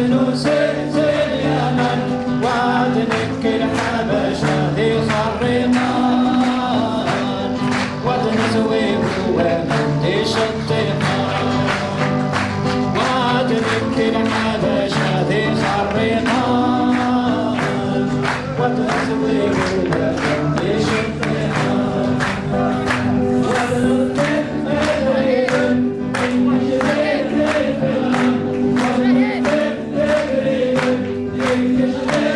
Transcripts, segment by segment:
no sé, sé. Cause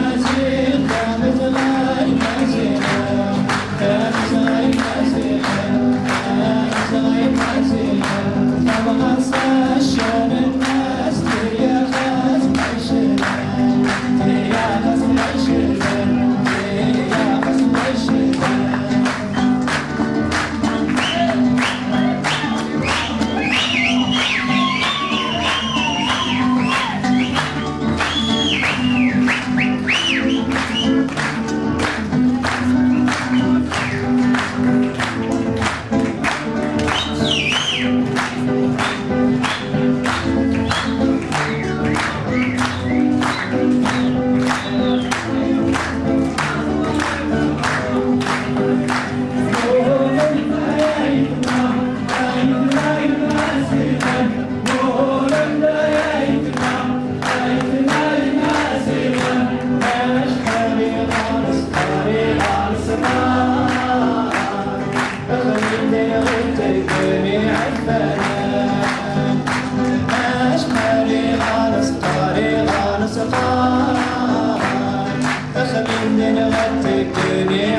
can